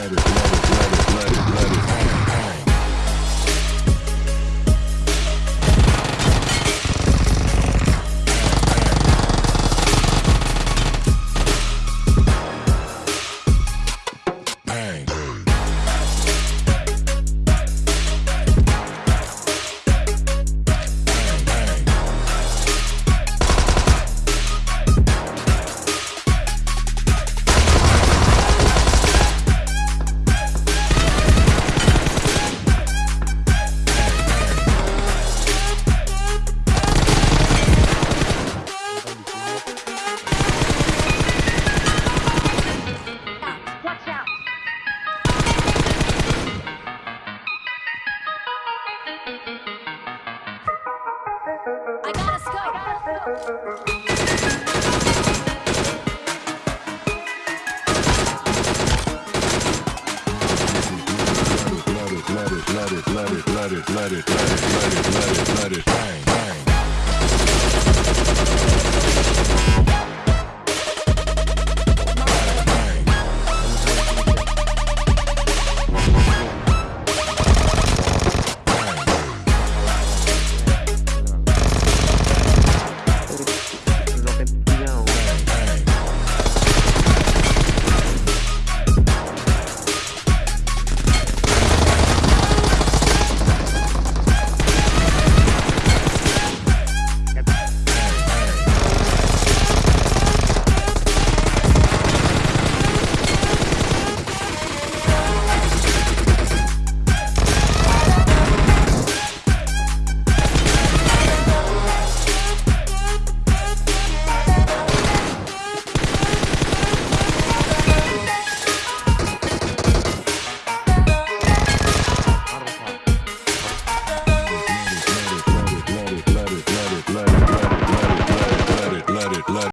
let it, let it, let it, let it, let it Let it, let it, let it, let it, let it, let it, let it, let it, let it, let it, let it happen.